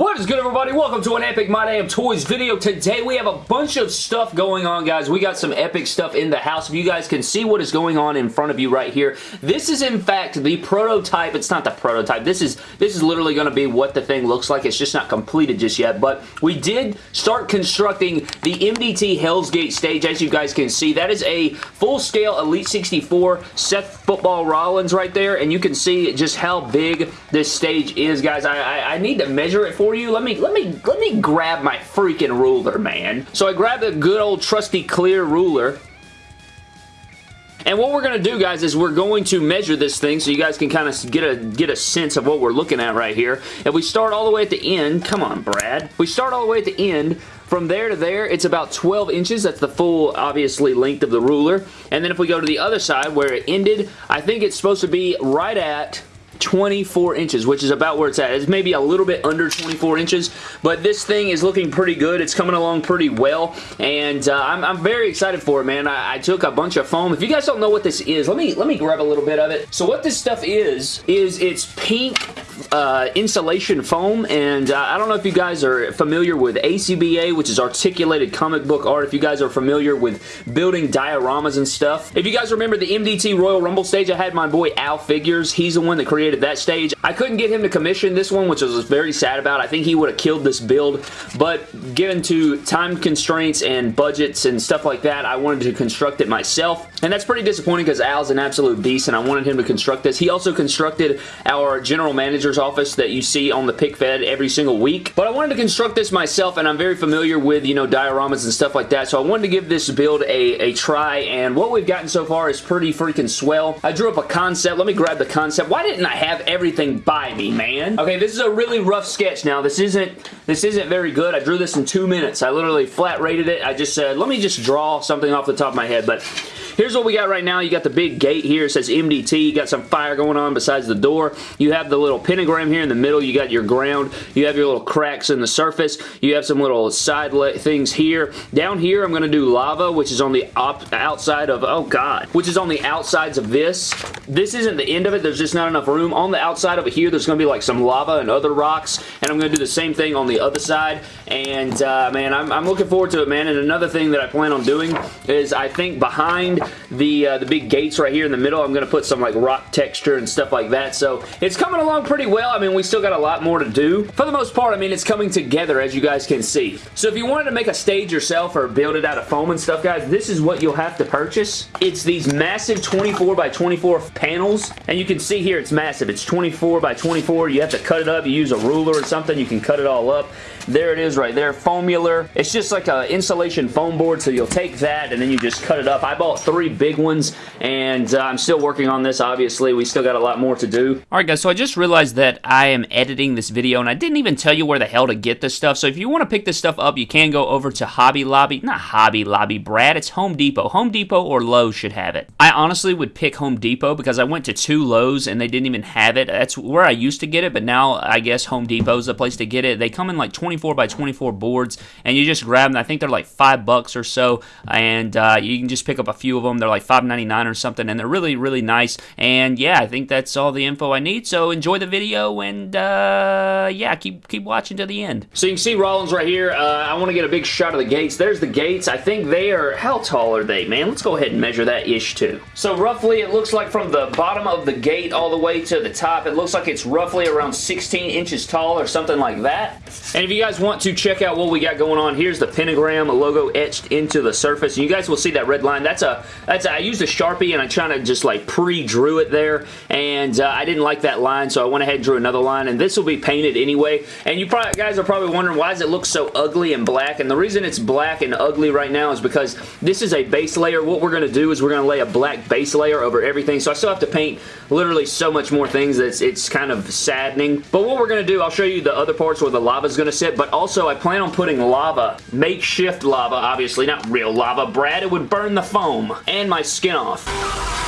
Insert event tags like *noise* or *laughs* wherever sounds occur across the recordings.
What is good everybody? Welcome to an Epic My Damn Toys video. Today we have a bunch of stuff going on guys. We got some epic stuff in the house. If you guys can see what is going on in front of you right here. This is in fact the prototype. It's not the prototype. This is this is literally going to be what the thing looks like. It's just not completed just yet. But we did start constructing the MDT Hell's Gate stage as you guys can see. That is a full-scale Elite 64 Seth Football Rollins right there. And you can see just how big this stage is guys. I, I, I need to measure it for you. Let me, let me, let me grab my freaking ruler, man. So I grabbed a good old trusty clear ruler. And what we're going to do, guys, is we're going to measure this thing so you guys can kind of get a get a sense of what we're looking at right here. If we start all the way at the end, come on, Brad. We start all the way at the end. From there to there, it's about 12 inches. That's the full, obviously, length of the ruler. And then if we go to the other side where it ended, I think it's supposed to be right at 24 inches, which is about where it's at. It's maybe a little bit under 24 inches, but this thing is looking pretty good. It's coming along pretty well, and uh, I'm, I'm, very excited for it, man. I, I, took a bunch of foam. If you guys don't know what this is, let me let me grab a little bit of it. So what this stuff is, is it's pink uh, insulation foam, and uh, I don't know if you guys are familiar with ACBA, which is Articulated Comic Book Art, if you guys are familiar with building dioramas and stuff. If you guys remember the MDT Royal Rumble stage, I had my boy Al Figures. He's the one that created that stage. I couldn't get him to commission this one, which I was very sad about. I think he would have killed this build, but given to time constraints and budgets and stuff like that, I wanted to construct it myself, and that's pretty disappointing because Al's an absolute beast, and I wanted him to construct this. He also constructed our general manager manager's office that you see on the pic fed every single week. But I wanted to construct this myself and I'm very familiar with, you know, dioramas and stuff like that. So I wanted to give this build a, a try and what we've gotten so far is pretty freaking swell. I drew up a concept. Let me grab the concept. Why didn't I have everything by me, man? Okay, this is a really rough sketch now. This isn't this isn't very good. I drew this in two minutes. I literally flat rated it. I just said, let me just draw something off the top of my head. But Here's what we got right now. You got the big gate here. It says MDT. You got some fire going on besides the door. You have the little pentagram here in the middle. You got your ground. You have your little cracks in the surface. You have some little side things here. Down here, I'm going to do lava, which is on the outside of, oh god, which is on the outsides of this. This isn't the end of it. There's just not enough room. On the outside of here, there's going to be like some lava and other rocks, and I'm going to do the same thing on the other side, and uh, man, I'm, I'm looking forward to it, man, and another thing that I plan on doing is I think behind the, uh, the big gates right here in the middle. I'm going to put some like rock texture and stuff like that. So it's coming along pretty well. I mean, we still got a lot more to do. For the most part, I mean, it's coming together as you guys can see. So if you wanted to make a stage yourself or build it out of foam and stuff, guys, this is what you'll have to purchase. It's these massive 24 by 24 panels. And you can see here it's massive. It's 24 by 24. You have to cut it up. You use a ruler or something. You can cut it all up. There it is right there. Foamular. It's just like an insulation foam board. So you'll take that and then you just cut it up. I bought three big ones, and uh, I'm still working on this, obviously. We still got a lot more to do. Alright guys, so I just realized that I am editing this video, and I didn't even tell you where the hell to get this stuff, so if you want to pick this stuff up, you can go over to Hobby Lobby. Not Hobby Lobby, Brad, it's Home Depot. Home Depot or Lowe's should have it. I honestly would pick Home Depot because I went to two Lowe's and they didn't even have it. That's where I used to get it, but now I guess Home Depot's the place to get it. They come in like 24 by 24 boards, and you just grab them. I think they're like 5 bucks or so, and uh, you can just pick up a few of them. They're like $5.99 or something, and they're really, really nice. And yeah, I think that's all the info I need. So enjoy the video, and uh, yeah, keep keep watching to the end. So you can see Rollins right here. Uh, I want to get a big shot of the gates. There's the gates. I think they are, how tall are they, man? Let's go ahead and measure that ish too. So roughly, it looks like from the bottom of the gate all the way to the top, it looks like it's roughly around 16 inches tall or something like that. And if you guys want to check out what we got going on, here's the pentagram logo etched into the surface. And you guys will see that red line. That's a, that's I used a Sharpie and I kind of just like pre-drew it there and uh, I didn't like that line so I went ahead and drew another line and this will be painted anyway and you probably guys are probably wondering why does it look so ugly and black and the reason it's black and ugly right now is because this is a base layer. What we're going to do is we're going to lay a black base layer over everything so I still have to paint literally so much more things that it's, it's kind of saddening. But what we're going to do, I'll show you the other parts where the lava is going to sit, but also I plan on putting lava, makeshift lava, obviously, not real lava, Brad, it would burn the foam and my skin off.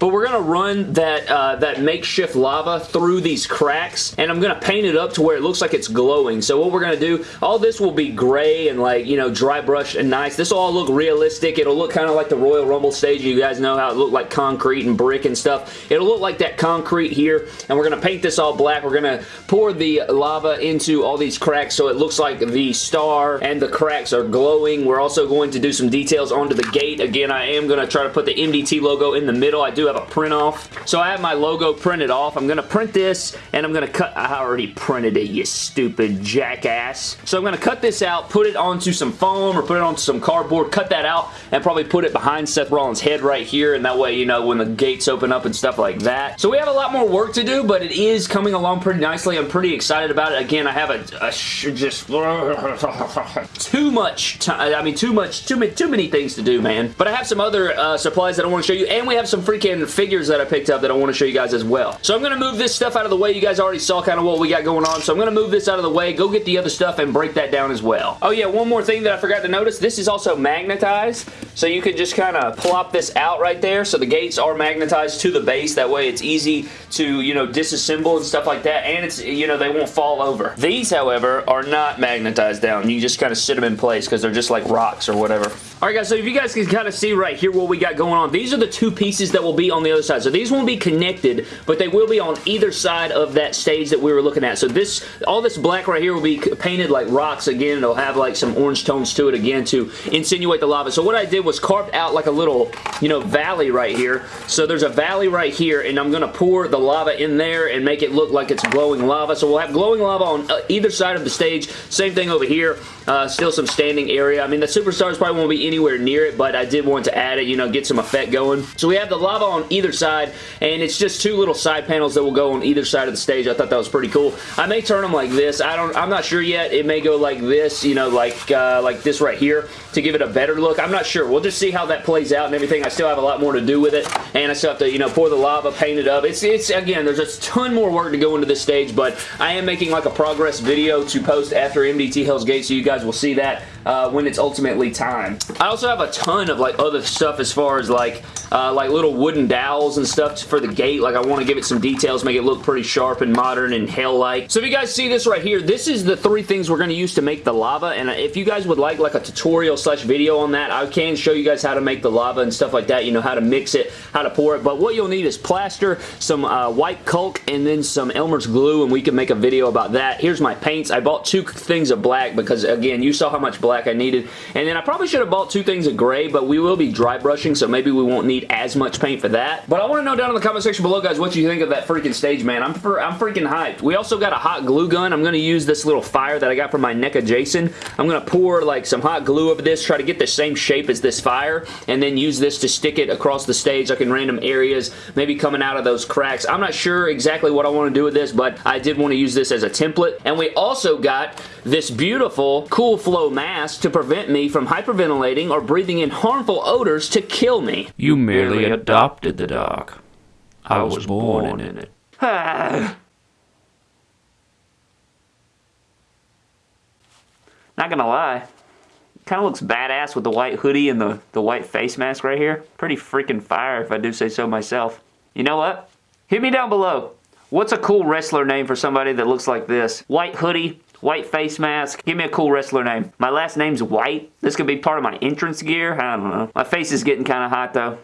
But we're going to run that, uh, that makeshift lava through these cracks, and I'm going to paint it up to where it looks like it's glowing. So what we're going to do, all this will be gray and like, you know, dry brush and nice. This will all look realistic. It'll look kind of like the Royal Rumble stage. You guys know how it looked like concrete and brick and stuff. It'll look like that concrete here, and we're going to paint this all black. We're going to pour the lava into all these cracks so it looks like the star and the cracks are glowing. We're also going to do some details onto the gate. Again, I am going to try to put the MDT logo in the middle. I do have a print off. So I have my logo printed off. I'm going to print this, and I'm going to cut... I already printed it, you stupid jackass. So I'm going to cut this out, put it onto some foam or put it onto some cardboard, cut that out, and probably put it behind Seth Rollins' head right here, and that way, you know, when the gates open up and stuff like that. So we have a lot more work to do, but it is coming along pretty nicely. I'm pretty excited about it. Again, I have a, a just *laughs* too much time. I mean, too much, too many, too many things to do, man. But I have some other uh, supplies that I want to show you, and we have some freaking figures that I picked up that I want to show you guys as well. So I'm going to move this stuff out of the way. You guys already saw kind of what we got going on, so I'm going to move this out of the way, go get the other stuff, and break that down as well. Oh yeah, one more thing that I forgot to notice. This is also magnetized, so you can just kind of plop this out right there. So the gates are magnetized to the base. That way it's easy to, you know, disassemble and stuff like that, and it's, you know, they won't fall over. These, however, are not magnetized down. You just kind of sit them in place because they're just like rocks or whatever. Alright guys, so if you guys can kind of see right here what we got going on, these are the two pieces that will be on the other side. So these won't be connected, but they will be on either side of that stage that we were looking at. So this, all this black right here will be painted like rocks again. It'll have like some orange tones to it again to insinuate the lava. So what I did was carved out like a little, you know, valley right here. So there's a valley right here, and I'm going to pour the lava in there and make it look like it's glowing lava. So we'll have glowing lava on uh, either side of the stage. Same thing over here. Uh, still some standing area. I mean, the Superstars probably won't be anywhere near it, but I did want to add it, you know, get some effect going. So we have the lava on either side, and it's just two little side panels that will go on either side of the stage. I thought that was pretty cool. I may turn them like this. I don't, I'm not sure yet. It may go like this, you know, like, uh, like this right here to give it a better look. I'm not sure. We'll just see how that plays out and everything. I still have a lot more to do with it, and I still have to, you know, pour the lava, paint it up. It's, it's again, there's a ton more work to go into this stage, but I am making like a progress video to post after MDT Hell's Gate, so you guys will see that uh, when it's ultimately time. I also have a ton of like other stuff as far as like uh, like little wooden dowels and stuff for the gate. Like I want to give it some details, make it look pretty sharp and modern and hell-like. So if you guys see this right here, this is the three things we're going to use to make the lava. And if you guys would like like a tutorial slash video on that, I can show you guys how to make the lava and stuff like that. You know, how to mix it, how to pour it. But what you'll need is plaster, some uh, white caulk, and then some Elmer's glue, and we can make a video about that. Here's my paints. I bought two things of black because, again, you saw how much black I needed. And then I probably should have bought two things of gray, but we will be dry brushing, so maybe we won't need as much paint for that. But I want to know down in the comment section below, guys, what you think of that freaking stage, man. I'm, I'm freaking hyped. We also got a hot glue gun. I'm going to use this little fire that I got from my NECA Jason. I'm going to pour like some hot glue over this, try to get the same shape as this fire, and then use this to stick it across the stage like in random areas, maybe coming out of those cracks. I'm not sure exactly what I want to do with this, but I did want to use this as a template. And we also got this beautiful Cool Flow mask to prevent me from hyperventilating or breathing in harmful odors to kill me. You merely adopted the dark. I was born in it. *sighs* Not gonna lie. Kind of looks badass with the white hoodie and the, the white face mask right here. Pretty freaking fire if I do say so myself. You know what? Hit me down below. What's a cool wrestler name for somebody that looks like this? White hoodie, white face mask. Give me a cool wrestler name. My last name's White. This could be part of my entrance gear. I don't know. My face is getting kind of hot though.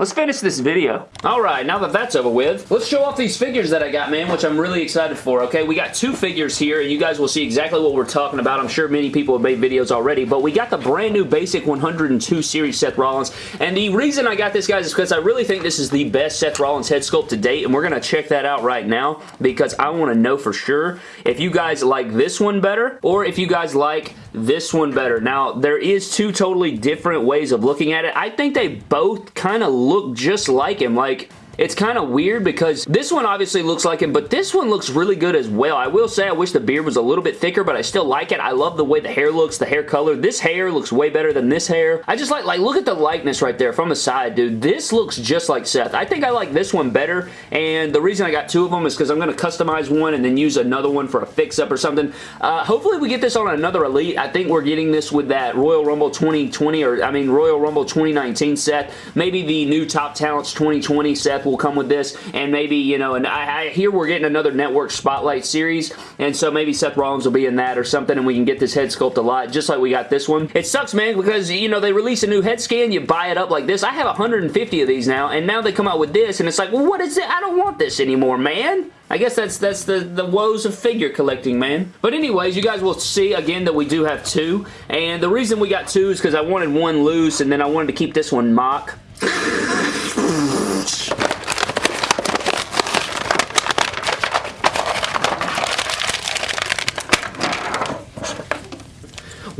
Let's finish this video. Alright, now that that's over with, let's show off these figures that I got, man, which I'm really excited for, okay? We got two figures here, and you guys will see exactly what we're talking about. I'm sure many people have made videos already, but we got the brand new Basic 102 Series Seth Rollins, and the reason I got this, guys, is because I really think this is the best Seth Rollins head sculpt to date, and we're going to check that out right now, because I want to know for sure if you guys like this one better, or if you guys like this one better. Now, there is two totally different ways of looking at it. I think they both kind of look just like him. Like, it's kind of weird because this one obviously looks like him, but this one looks really good as well. I will say I wish the beard was a little bit thicker, but I still like it. I love the way the hair looks, the hair color. This hair looks way better than this hair. I just like, like, look at the likeness right there from the side, dude. This looks just like Seth. I think I like this one better, and the reason I got two of them is because I'm going to customize one and then use another one for a fix-up or something. Uh, hopefully we get this on another Elite. I think we're getting this with that Royal Rumble 2020, or I mean Royal Rumble 2019 Seth. Maybe the new Top Talents 2020 Seth will come with this, and maybe, you know, and I, I hear we're getting another Network Spotlight series, and so maybe Seth Rollins will be in that or something, and we can get this head sculpt a lot, just like we got this one. It sucks, man, because, you know, they release a new head scan, you buy it up like this. I have 150 of these now, and now they come out with this, and it's like, well, what is it? I don't want this anymore, man. I guess that's that's the, the woes of figure collecting, man. But anyways, you guys will see again that we do have two. And the reason we got two is because I wanted one loose and then I wanted to keep this one mock. *laughs*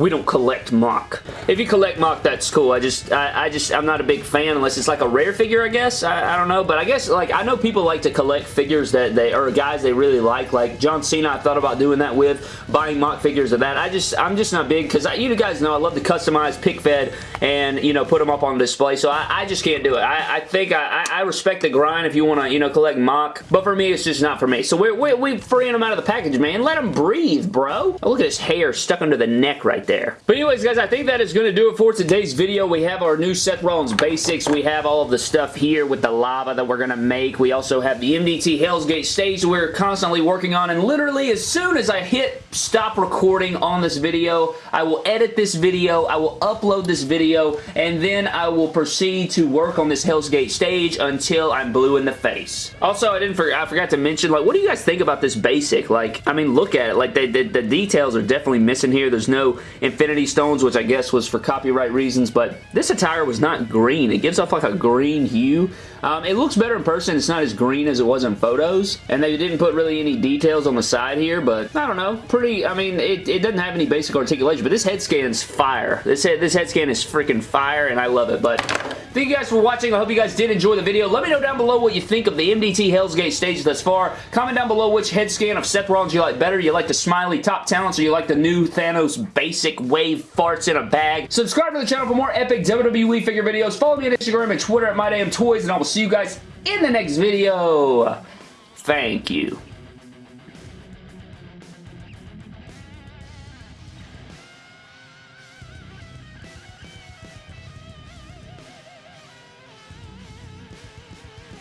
we don't collect mock. If you collect mock, that's cool. I just, I, I just, I'm not a big fan unless it's like a rare figure, I guess. I, I, don't know, but I guess, like, I know people like to collect figures that they, or guys they really like. Like, John Cena, I thought about doing that with, buying mock figures of that. I just, I'm just not big, because you guys know I love to customize, pic fed, and, you know, put them up on display, so I, I just can't do it. I, think I, I respect the grind if you want to, you know, collect mock, but for me, it's just not for me. So we're, we're, we're freeing them out of the package, man. Let them breathe, bro. Oh, look at his hair stuck under the neck right there. But anyways, guys, I think that is going to do it for today's video. We have our new Seth Rollins basics. We have all of the stuff here with the lava that we're going to make. We also have the MDT Hell's Gate stage we're constantly working on, and literally as soon as I hit stop recording on this video, I will edit this video, I will upload this video, and then I will proceed to work on this Hell's Gate stage until I'm blue in the face. Also, I didn't for I forgot to mention, like, what do you guys think about this basic? Like, I mean, look at it. Like, they, the, the details are definitely missing here. There's no Infinity Stones, which I guess was for copyright reasons, but this attire was not green. It gives off like a green hue. Um, it looks better in person. It's not as green as it was in photos, and they didn't put really any details on the side here, but I don't know. Pretty, I mean, it, it doesn't have any basic articulation, but this head scan's fire. This head, this head scan is freaking fire, and I love it, but thank you guys for watching. I hope you guys did enjoy the video. Let me know down below what you think of the MDT Hell's Gate stage thus far. Comment down below which head scan of Seth Rollins you like better. You like the smiley top talents, or you like the new Thanos basic wave farts in a bag. Subscribe to the channel for more epic WWE figure videos. Follow me on Instagram and Twitter at MyDamnToys, and I will see you guys in the next video. Thank you.